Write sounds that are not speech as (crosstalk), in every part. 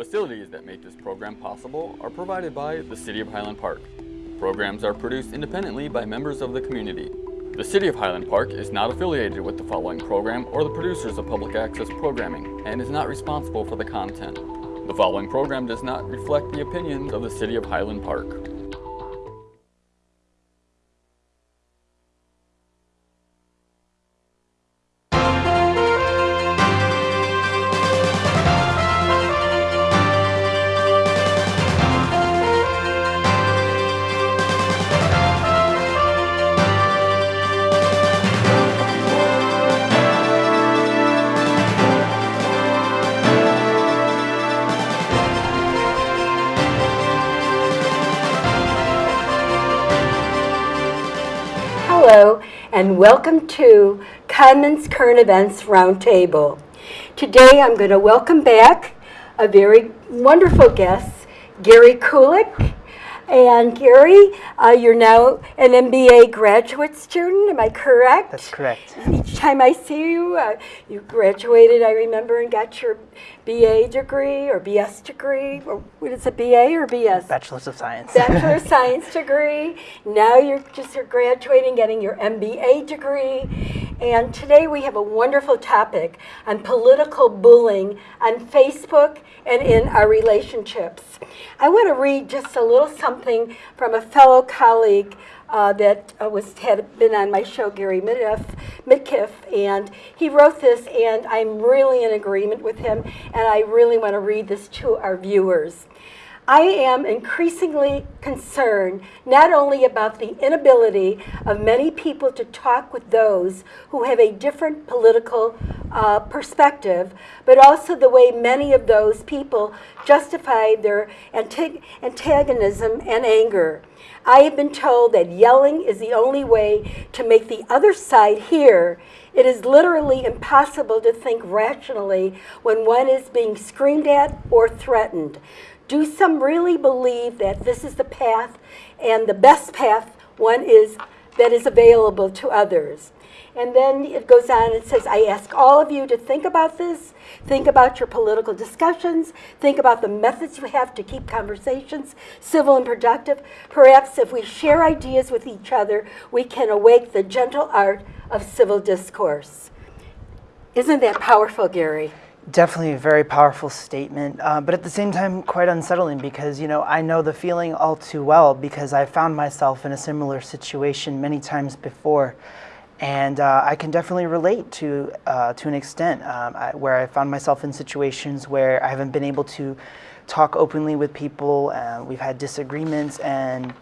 facilities that make this program possible are provided by the City of Highland Park. Programs are produced independently by members of the community. The City of Highland Park is not affiliated with the following program or the producers of public access programming and is not responsible for the content. The following program does not reflect the opinions of the City of Highland Park. And welcome to Commons Current Events Roundtable. Today I'm going to welcome back a very wonderful guest, Gary Kulik. And Gary, uh, you're now an MBA graduate student, am I correct? That's correct. Time I see you, uh, you graduated, I remember, and got your BA degree or BS degree, or what is it, BA or BS? Bachelor's of Science. Bachelor of (laughs) Science degree. Now you're just graduating, getting your MBA degree. And today we have a wonderful topic on political bullying on Facebook and in our relationships. I want to read just a little something from a fellow colleague uh, that uh, was had been on my show, Gary Midkiff, Midkiff, and he wrote this, and I'm really in agreement with him, and I really want to read this to our viewers. I am increasingly concerned not only about the inability of many people to talk with those who have a different political uh, perspective, but also the way many of those people justify their antagonism and anger. I have been told that yelling is the only way to make the other side hear. It is literally impossible to think rationally when one is being screamed at or threatened. Do some really believe that this is the path and the best path one is that is available to others? And then it goes on and says, I ask all of you to think about this, think about your political discussions, think about the methods you have to keep conversations civil and productive. Perhaps if we share ideas with each other, we can awake the gentle art of civil discourse. Isn't that powerful, Gary? Definitely a very powerful statement, uh, but at the same time quite unsettling because, you know, I know the feeling all too well because I found myself in a similar situation many times before. And uh, I can definitely relate to, uh, to an extent um, I, where I found myself in situations where I haven't been able to talk openly with people, uh, we've had disagreements, and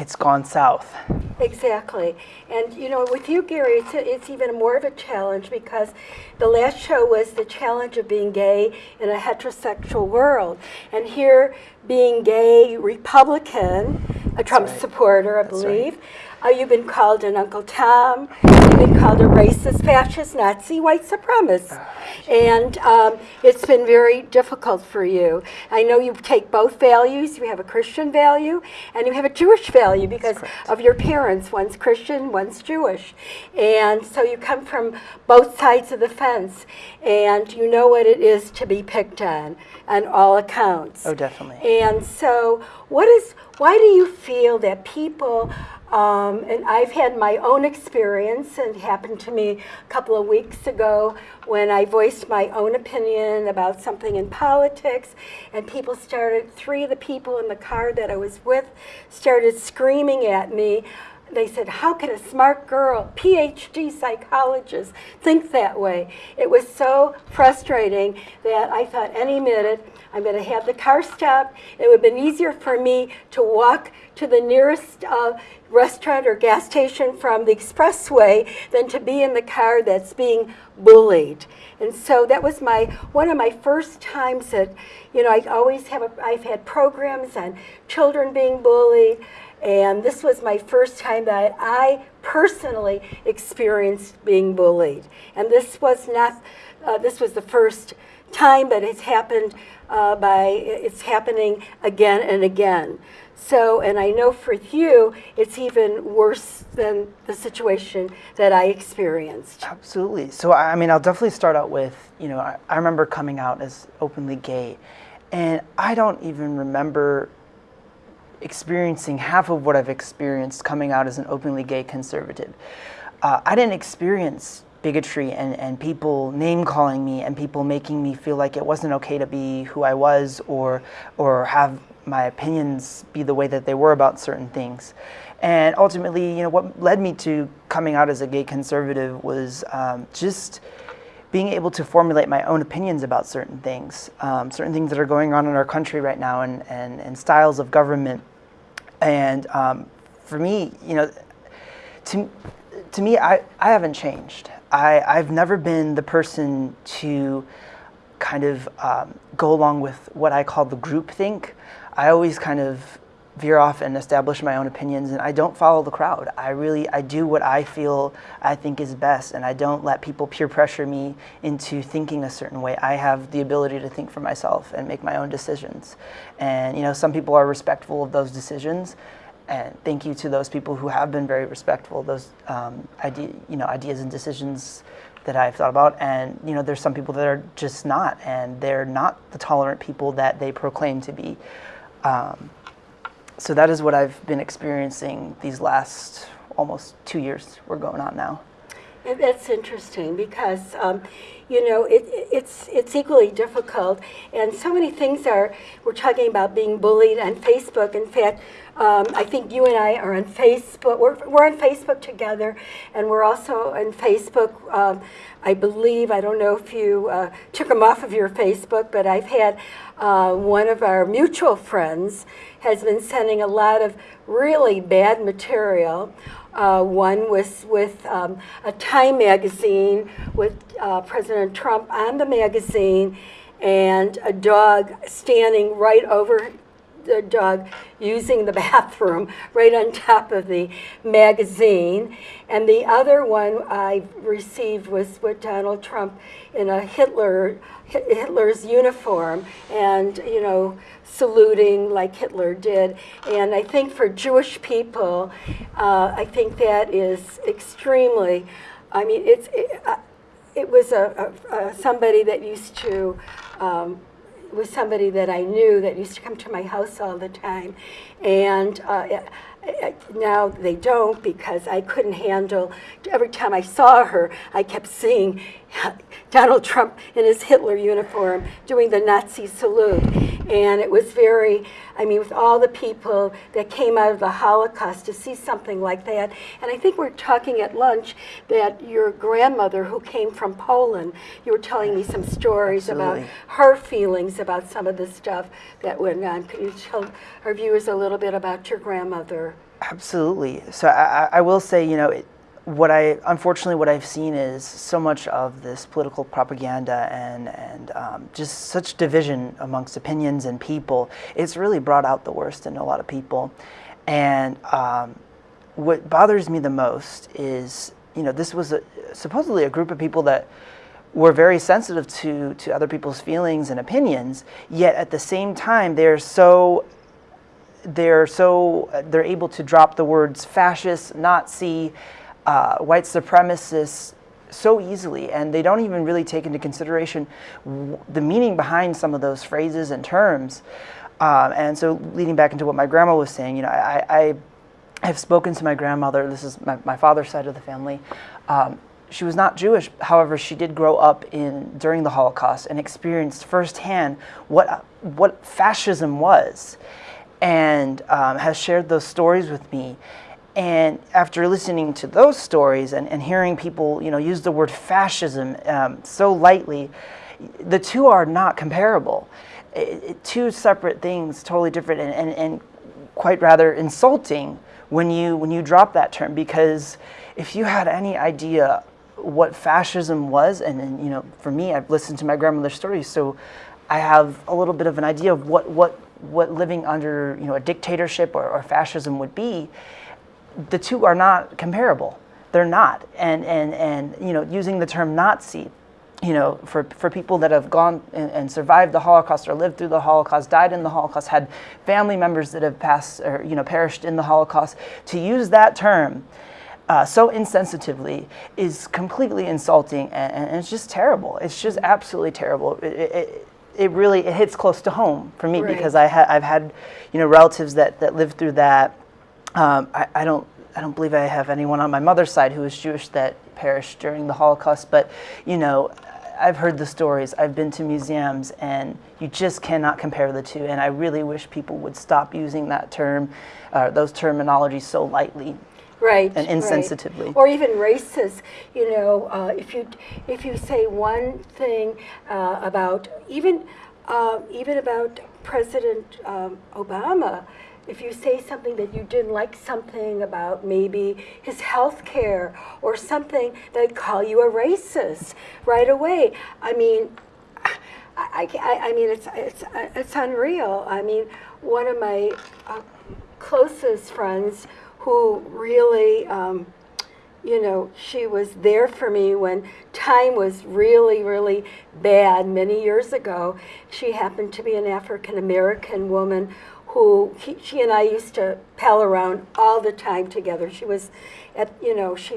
it's gone south. Exactly. And, you know, with you, Gary, it's, it's even more of a challenge because the last show was the challenge of being gay in a heterosexual world. And here, being gay Republican, a Trump right. supporter, I That's believe. Uh, you've been called an Uncle Tom, you've been called a racist, fascist, Nazi, white supremacist. And um, it's been very difficult for you. I know you take both values. You have a Christian value and you have a Jewish value because of your parents. One's Christian, one's Jewish. And so you come from both sides of the fence and you know what it is to be picked on on all accounts. Oh, definitely. And so, what is? Why do you feel that people? Um, and I've had my own experience, and it happened to me a couple of weeks ago when I voiced my own opinion about something in politics, and people started. Three of the people in the car that I was with started screaming at me they said, how can a smart girl, PhD psychologist, think that way? It was so frustrating that I thought any minute I'm going to have the car stop. It would have been easier for me to walk to the nearest uh, restaurant or gas station from the expressway than to be in the car that's being bullied. And so that was my one of my first times that, you know, I always have, a, I've had programs on children being bullied, and this was my first time that I personally experienced being bullied. And this was not, uh, this was the first time, but it's happened uh, by, it's happening again and again. So, and I know for you, it's even worse than the situation that I experienced. Absolutely. So, I mean, I'll definitely start out with, you know, I, I remember coming out as openly gay. And I don't even remember experiencing half of what I've experienced coming out as an openly gay conservative. Uh, I didn't experience bigotry and, and people name calling me and people making me feel like it wasn't okay to be who I was or, or have my opinions be the way that they were about certain things. And ultimately, you know, what led me to coming out as a gay conservative was um, just being able to formulate my own opinions about certain things, um, certain things that are going on in our country right now and, and, and styles of government. And um, for me, you know, to, to me, I, I haven't changed. I, I've never been the person to kind of um, go along with what I call the group think. I always kind of veer off and establish my own opinions and I don't follow the crowd. I really, I do what I feel I think is best and I don't let people peer pressure me into thinking a certain way. I have the ability to think for myself and make my own decisions. And you know, some people are respectful of those decisions and thank you to those people who have been very respectful of those um, idea, you know, ideas and decisions that I've thought about. And you know, there's some people that are just not, and they're not the tolerant people that they proclaim to be. Um, so that is what I've been experiencing these last almost two years we're going on now. That's interesting because, um, you know, it, it's it's equally difficult, and so many things are. We're talking about being bullied on Facebook. In fact, um, I think you and I are on Facebook. We're we're on Facebook together, and we're also on Facebook. Um, I believe I don't know if you uh, took them off of your Facebook, but I've had uh, one of our mutual friends has been sending a lot of really bad material. Uh, one was with um, a Time magazine with uh, President Trump on the magazine and a dog standing right over the dog using the (laughs) bathroom right on top of the magazine. And the other one I received was with Donald Trump in a Hitler Hitler's uniform and, you know, saluting like Hitler did. And I think for Jewish people, uh, I think that is extremely, I mean, it's, it, uh, it was a, a, a, somebody that used to, um, was somebody that I knew that used to come to my house all the time. And uh, now they don't because I couldn't handle, every time I saw her, I kept seeing Donald Trump in his Hitler uniform doing the Nazi salute. And it was very, I mean, with all the people that came out of the Holocaust to see something like that. And I think we're talking at lunch that your grandmother, who came from Poland, you were telling me some stories Absolutely. about her feelings about some of the stuff that went on. Can you tell our viewers a little bit about your grandmother? Absolutely. So I, I will say, you know, it, what I unfortunately what I've seen is so much of this political propaganda and and um, just such division amongst opinions and people. It's really brought out the worst in a lot of people, and um, what bothers me the most is you know this was a, supposedly a group of people that were very sensitive to to other people's feelings and opinions. Yet at the same time, they're so they're so they're able to drop the words fascist, Nazi uh, white supremacists so easily, and they don't even really take into consideration the meaning behind some of those phrases and terms. Um, and so, leading back into what my grandma was saying, you know, I, I, I have spoken to my grandmother. This is my, my father's side of the family. Um, she was not Jewish, however, she did grow up in during the Holocaust and experienced firsthand what what fascism was, and um, has shared those stories with me. And after listening to those stories and, and hearing people, you know, use the word fascism um, so lightly, the two are not comparable. It, it, two separate things, totally different, and, and, and quite rather insulting when you when you drop that term. Because if you had any idea what fascism was, and, and you know, for me, I've listened to my grandmother's stories, so I have a little bit of an idea of what what what living under you know a dictatorship or, or fascism would be the two are not comparable. They're not. And, and, and you know, using the term Nazi, you know, for, for people that have gone and, and, survived the Holocaust or lived through the Holocaust, died in the Holocaust, had family members that have passed or, you know, perished in the Holocaust, to use that term uh, so insensitively is completely insulting and, and, it's just terrible. It's just absolutely terrible. It, it, it really it hits close to home for me Right. because I ha- I've had you know relatives that that lived through that. Um, I, I don't I don't believe I have anyone on my mother's side who was Jewish that perished during the Holocaust, but you know. I've heard the stories. I've been to museums, and you just cannot compare the two. And I really wish people would stop using that term, uh, those terminologies so lightly. Right and right. insensitively. or even racist you know uh, if you if you say one thing uh, about even uh, even about president um, obama if you say something that you didn't like something about maybe his health care or something they call you a racist right away i mean I, I, I mean, it's, it's, it's unreal. I mean, one of my uh, closest friends who really, um, you know, she was there for me when time was really, really bad many years ago. She happened to be an African American woman who he, she and I used to pal around all the time together. She was at, you know, she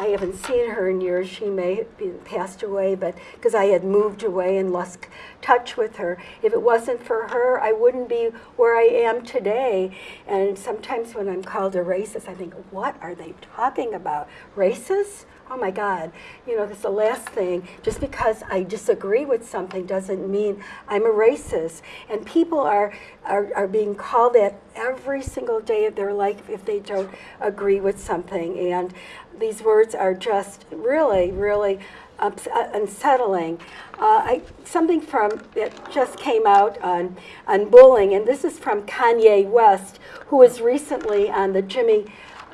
I haven't seen her in years. She may have been passed away, but because I had moved away and lost touch with her. If it wasn't for her, I wouldn't be where I am today. And sometimes when I'm called a racist, I think, what are they talking about? Racist? Oh my God. You know, that's the last thing. Just because I disagree with something doesn't mean I'm a racist. And people are, are, are being called that every single day of their life if they don't agree with something. And these words are just really, really uh, unsettling. Uh, I, something from that just came out on, on bullying, and this is from Kanye West, who was recently on the Jimmy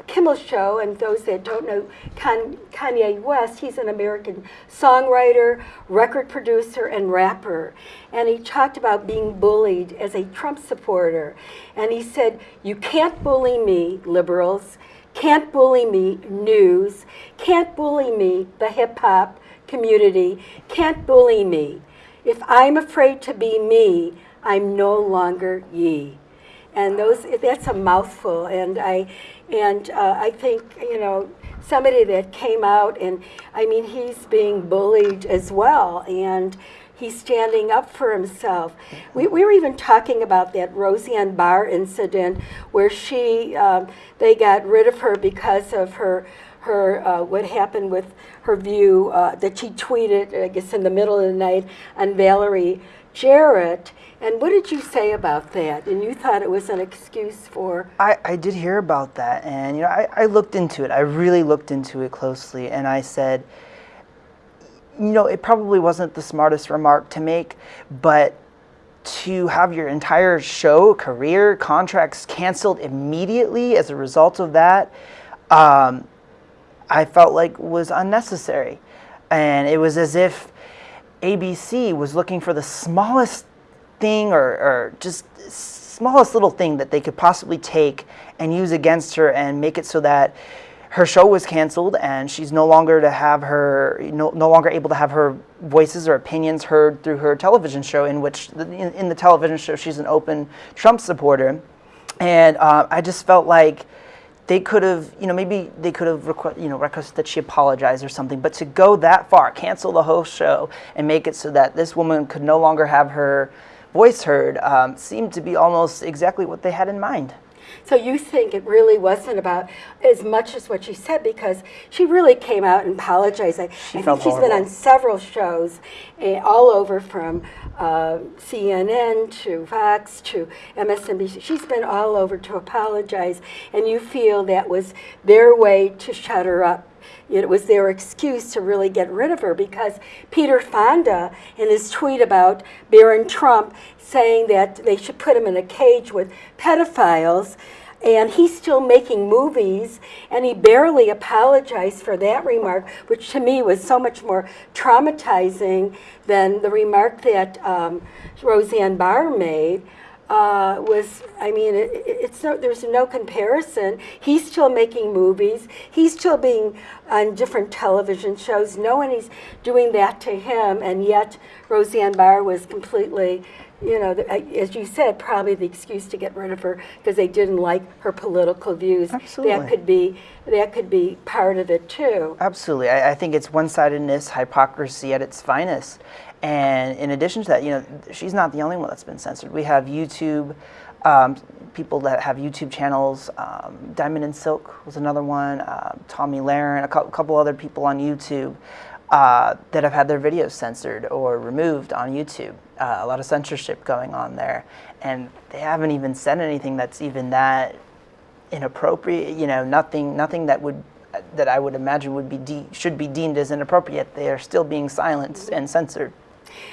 Kimmel Show, and those that don't know Kan- Kanye West, he's an American songwriter, record producer, and rapper. And he talked about being bullied as a Trump supporter. And he said, You can't bully me, liberals. Can't bully me, news. Can't bully me, the hip hop community. Can't bully me. If I'm afraid to be me, I'm no longer ye and those that's a mouthful and i and uh, i think you know somebody that came out and i mean he's being bullied as well and he's standing up for himself. We, we were even talking about that roseanne barr incident where she um, they got rid of her because of her her uh, what happened with her view uh, that she tweeted i guess in the middle of the night on valerie jarrett and what did you say about that? And you thought it was an excuse for I, I did hear about that, and you know, I, I looked into it. I really looked into it closely, and I said, you know, it probably wasn't the smartest remark to make, but to have your entire show, career, contracts canceled immediately as a result of that, um, I felt like was unnecessary, and it was as if ABC was looking for the smallest thing or, or just smallest little thing that they could possibly take and use against her and make it so that her show was canceled and she's no longer to have her no, no longer able to have her voices or opinions heard through her television show in which the, in, in the television show she's an open trump supporter. And uh, i just felt like they could have, you know, maybe they could have, requ- you know, requested that she apologize or something. But to go that far, cancel the whole show, and make it so that this woman could no longer have her voice heard, um, seemed to be almost exactly what they had in mind. So you think it really wasn't about as much as what she said because she really came out and apologized. I, She I felt think she's been on several shows eh, all over from uh, CNN to Fox to MSNBC. She's been all over to apologize, and you feel that was their way to shut her up. It was their excuse to really get rid of her because Peter Fonda, in his tweet about Barron Trump, saying that they should put him in a cage with pedophiles, and he's still making movies, and he barely apologized for that remark, which to me was so much more traumatizing than the remark that um, Roseanne Barr made. Uh, was I mean it, it- it's no there's no comparison. He's still making movies. He's still being on different television shows. No one is doing that to him, and yet Roseanne Barr was completely, you know, as you said, probably the excuse to get rid of her because they didn't like her political views. Absolutely. That could be that could be part of it too. Absolutely. I, I think it's one sidedness, hypocrisy at its finest. And in addition to that, you know, she's not the only one that's been censored. We have YouTube, um, people that have YouTube channels. Um, Diamond and Silk was another one. Uh, Tomi Lahren, a cou- couple other people on YouTube uh, that have had their videos censored or removed on YouTube. Uh, a lot of censorship going on there, and they haven't even said anything that's even that inappropriate. You know, nothing, nothing that would that I would imagine would be should be deemed as inappropriate. They are still being silenced and censored.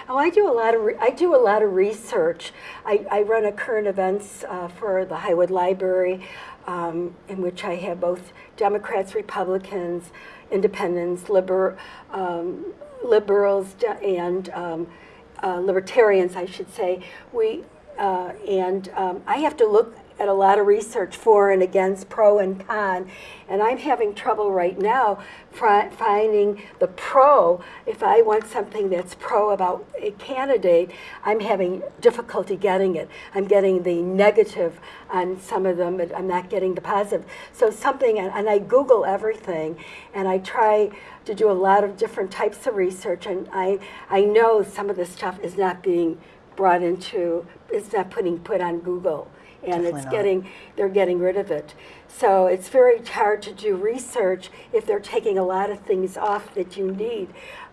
Oh, I do a lot of I do a lot of research. I, I run a current events uh, for the Highwood Library, um, in which I have both Democrats, Republicans, Independents, liber, um, liberals, and um, uh, libertarians, I should say. We uh, and um, I have to look at a lot of research for and against, pro and con, and I'm having trouble right now finding the pro. If I want something that's pro about a candidate, I'm having difficulty getting it. I'm getting the negative on some of them, but I'm not getting the positive. So something, and, I Google everything, and I try to do a lot of different types of research, and I, I know some of this stuff is not being brought into, it's not putting put on Google and Definitely it's not. getting they're getting rid of it. So it's very hard to do research if they're taking a lot of things off that you need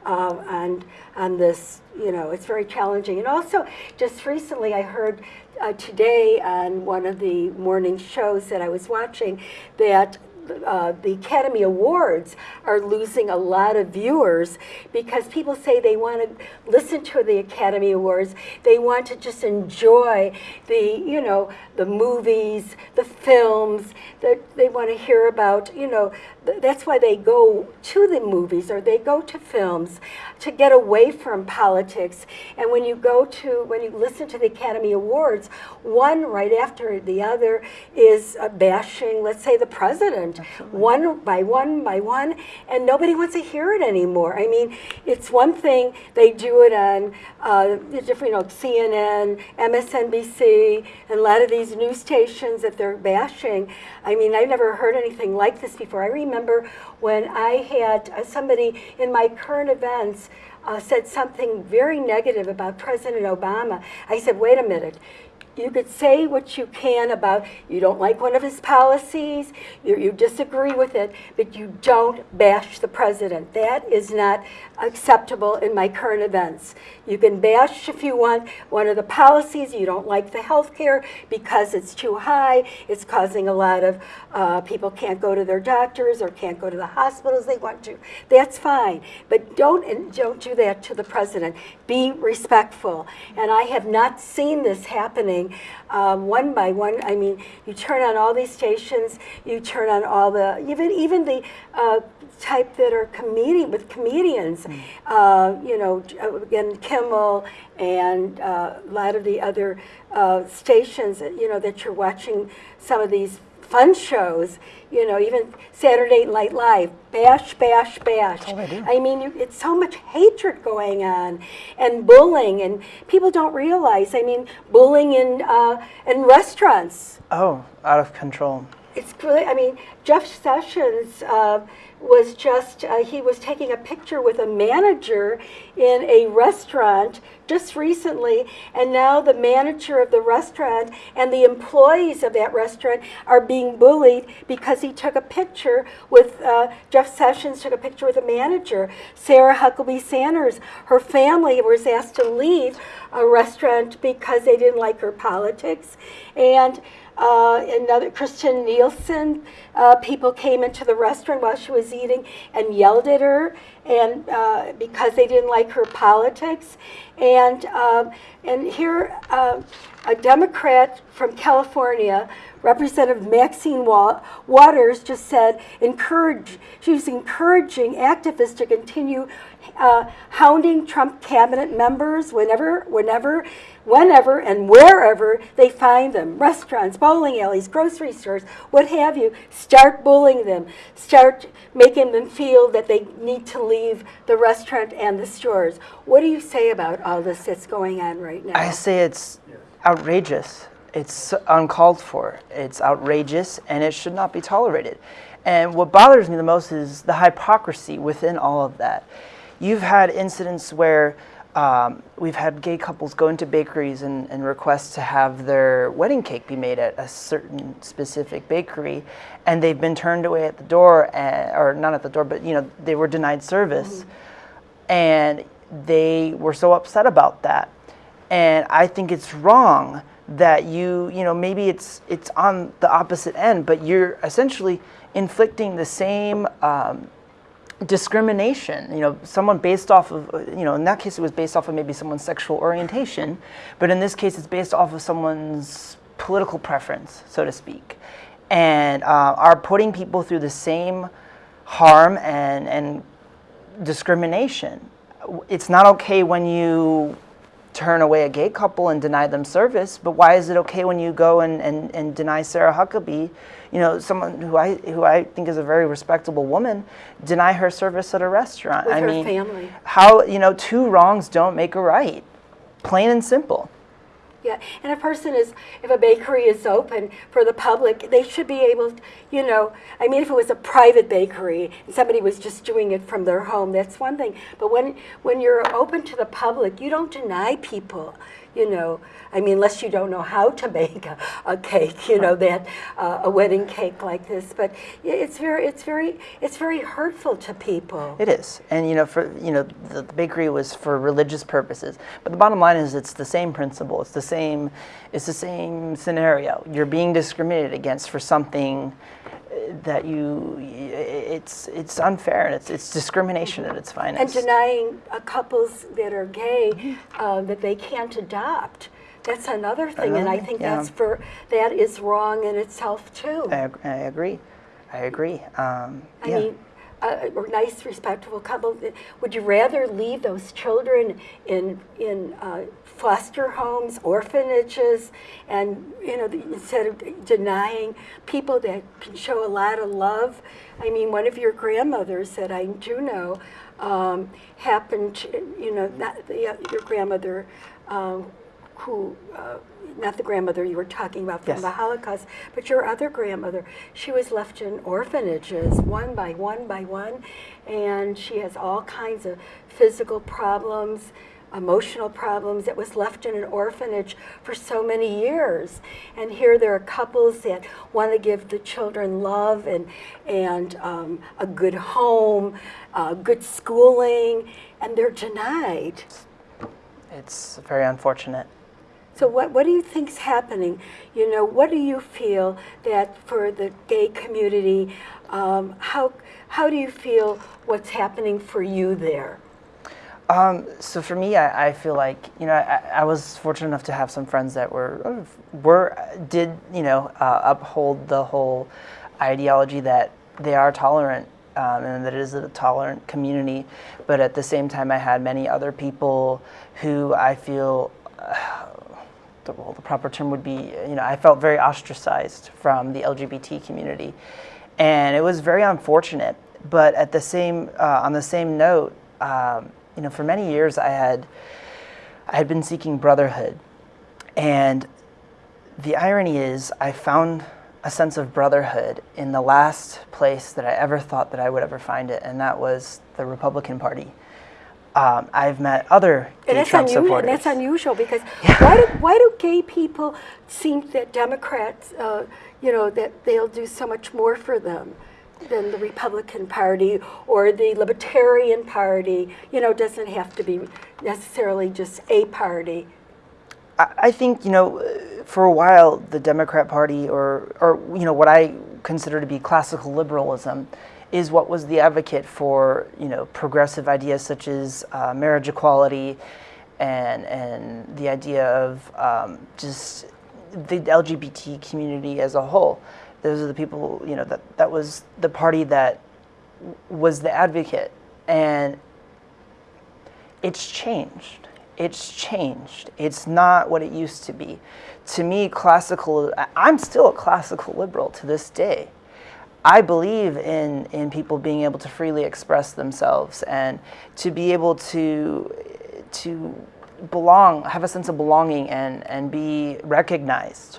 um, on on this. You know, it's very challenging. And also, just recently, I heard uh, today on one of the morning shows that I was watching that. Uh, the Academy Awards are losing a lot of viewers because people say they want to listen to the Academy Awards. They want to just enjoy the, you know, the movies, the films. That they want to hear about, you know. Th- That's why they go to the movies or they go to films to get away from politics. And when you go to, when you listen to the Academy Awards, one right after the other is uh, bashing, let's say, the president, one by one by one, and nobody wants to hear it anymore. I mean, it's one thing they do it on uh, the different, you know, CNN, MSNBC, and a lot of these news stations that they're bashing. I mean, I've never heard anything like this before. I remember when I had uh, somebody in my current events uh, said something very negative about President Obama. I said, wait a minute. You could say what you can about you don't like one of his policies, you, you disagree with it, but you don't bash the president. That is not acceptable in my current events. You can bash if you want one of the policies, you don't like the health care because it's too high, it's causing a lot of uh, people can't go to their doctors or can't go to the hospitals they want to. That's fine, but don't don't do that to the president. Be respectful. And I have not seen this happening um, one by one. I mean, you turn on all these stations, you turn on all the even even the uh, type that are comedian with comedians. Uh, you know, again Kimmel and uh, a lot of the other uh, stations. You know that you're watching some of these fun shows, you know, even Saturday Night Live, bash, bash, bash. all they do. I mean, you, it's so much hatred going on, and bullying, and people don't realize. I mean, bullying in uh, in restaurants. Oh, out of control. It's really. I mean, Jeff Sessions uh, was just. Uh, he was taking a picture with a manager in a restaurant just recently, and now the manager of the restaurant and the employees of that restaurant are being bullied because he took a picture with uh, Jeff Sessions took a picture with a manager. Sarah Huckabee Sanders, her family was asked to leave a restaurant because they didn't like her politics, and. Uh, another Christian Nielsen, uh, people came into the restaurant while she was eating and yelled at her, and uh, because they didn't like her politics, and um, and here uh, a Democrat from California, Representative Maxine Wa- Waters, just said encourage. She was encouraging activists to continue uh, hounding Trump cabinet members whenever, whenever, whenever, and wherever they find them. Restaurants, bowling alleys, grocery stores, what have you. Start bullying them. Start making them feel that they need to leave the restaurant and the stores. What do you say about all this that's going on right now? I say it's outrageous. It's uncalled for. It's outrageous and it should not be tolerated. And what bothers me the most is the hypocrisy within all of that. You've had incidents where um, we've had gay couples go into bakeries and, and request to have their wedding cake be made at a certain specific bakery, and they've been turned away at the door, and, or not at the door, but you know they were denied service, and they were so upset about that, and I think it's wrong that you you know maybe it's it's on the opposite end, but you're essentially inflicting the same. Um, discrimination you know someone based off of you know in that case it was based off of maybe someone's sexual orientation but in this case it's based off of someone's political preference so to speak and uh, are putting people through the same harm and and discrimination. It's not okay when you turn away a gay couple and deny them service, but why is it okay when you go and, and, and deny Sarah Huckabee, you know, someone who I who I think is a very respectable woman, deny her service at a restaurant? With I her mean, family. how you know two wrongs don't make a right, plain and simple. Yeah, and a person is, if a bakery is open for the public, they should be able, to, you know, I mean, if it was a private bakery and somebody was just doing it from their home, that's one thing. But when when you're open to the public, you don't deny people, you know. I mean, unless you don't know how to (laughs) make a, a cake, you know, that uh, a wedding cake like this. But it's very, it's very, it's very hurtful to people. It is, and you know, for you know, the, the bakery was for religious purposes. But the bottom line is, it's the same principle. It's the same. It's the same scenario. You're being discriminated against for something that you. It's it's unfair and it's it's discrimination at its and denying couples that are gay uh, that they can't adopt. That's another thing, and I think yeah. that's for that is wrong in itself too. I, I agree. I agree. Um, I yeah. mean, a, nice, respectable couple. Would you rather leave those children in in uh, foster homes, orphanages, and you know, instead of denying people that can show a lot of love? I mean, one of your grandmothers that I do know um, happened. To, you know, not the, uh, your grandmother. Um, who, uh, not the grandmother you were talking about from Yes. the Holocaust, but your other grandmother, she was left in orphanages one by one by one, and she has all kinds of physical problems, emotional problems that was left in an orphanage for so many years. And here there are couples that want to give the children love and, and um, a good home, uh, good schooling, and they're denied. it's very unfortunate. So what, what do you think's happening? You know, what do you feel that for the gay community, um, how, how do you feel what's happening for you there? Um, so for me, I, I feel like you know I, I was fortunate enough to have some friends that were were did you know uh, uphold the whole ideology that they are tolerant um, and that it is a tolerant community, but at the same time, I had many other people who I feel. The, the proper term would be, you know, I felt very ostracized from the LGBT community, and it was very unfortunate. But at the same, uh, on the same note, um, you know, for many years I had, I had been seeking brotherhood, and the irony is, I found a sense of brotherhood in the last place that I ever thought that I would ever find it, and that was the Republican Party. Um, I've met other And gay that's, Trump unusual, supporters. and that's unusual because (laughs) why, do, why do gay people think that Democrats, uh, you know, that they'll do so much more for them than the Republican Party or the Libertarian Party? You know, doesn't have to be necessarily just a party. I I think you know, for a while, the Democrat Party, or or you know, what I consider to be classical liberalism, is what was the advocate for you know progressive ideas such as uh, marriage equality, and and the idea of um, just the LGBT community as a whole. Those are the people you know that that was the party that was the advocate, and it's changed. It's changed. It's not what it used to be. To me, classical, I'm still a classical liberal to this day. I believe in, in people being able to freely express themselves and to be able to, to belong, have a sense of belonging and, and be recognized.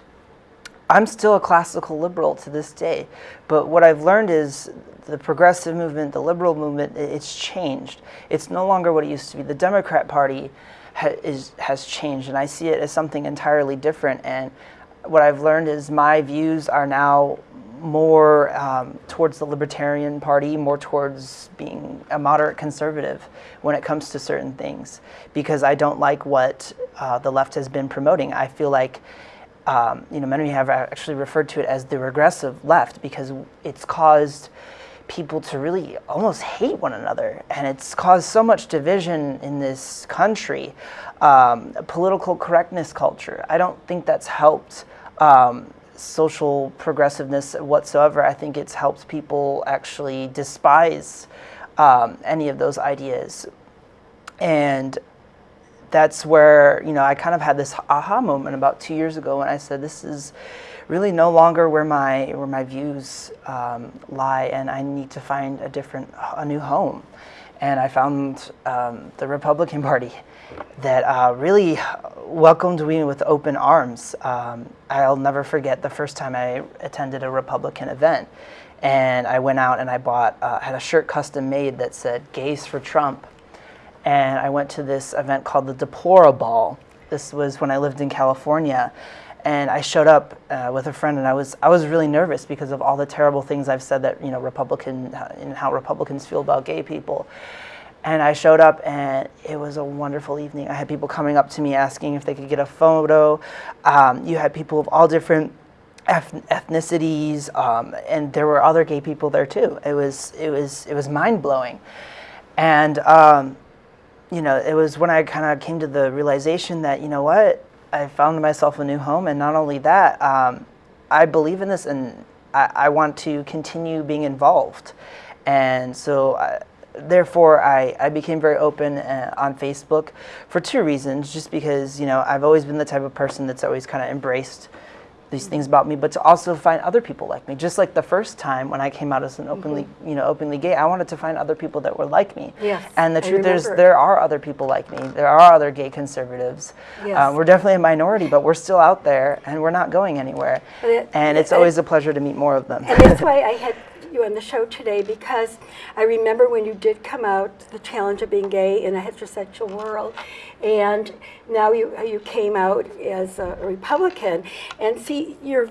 I'm still a classical liberal to this day, but what I've learned is the progressive movement, the liberal movement, it's changed. It's no longer what it used to be. The Democrat Party ha- is, has changed, and I see it as something entirely different. And what I've learned is my views are now more um, towards the Libertarian Party, more towards being a moderate conservative when it comes to certain things, because I don't like what uh, the left has been promoting. I feel like um, you know, many have actually referred to it as the regressive left because it's caused people to really almost hate one another, and it's caused so much division in this country. Um, political correctness culture. I don't think that's helped um, social progressiveness whatsoever. I think it's helped people actually despise um, any of those ideas, and that's where you know I kind of had this aha moment about two years ago when I said this is really no longer where my where my views um, lie, and I need to find a different a new home. And I found um, the Republican Party that uh, really welcomed me with open arms. Um, I'll never forget the first time I attended a Republican event, and I went out and I bought uh, had a shirt custom made that said "Gays for Trump." and I went to this event called the Deplora Ball. This was when I lived in California, and I showed up uh, with a friend, and I was I was really nervous because of all the terrible things I've said that you know Republican and how Republicans feel about gay people. And I showed up, and it was a wonderful evening. I had people coming up to me asking if they could get a photo. Um, you had people of all different ethnicities, um, and there were other gay people there too. It was it was it was mind blowing, and. Um, you know, it was when I kind of came to the realization that, you know what, I found myself a new home. And not only that, um, I believe in this and I, I want to continue being involved. And so, I, therefore, I, I became very open uh, on Facebook for two reasons. Just because, you know, I've always been the type of person that's always kind of embraced these things about me, but to also find other people like me. Just like the first time when I came out as an openly, you know, openly gay, I wanted to find other people that were like me. Yes, And the truth is, there are other people like me. There are other gay conservatives. Yes. Uh, we're definitely a minority, but we're still out there, and we're not going anywhere. It- and it's it- always a pleasure to meet more of them. And that's why I had you on the show today because I remember when you did come out, the challenge of being gay in a heterosexual world, and now you you came out as a Republican, and see your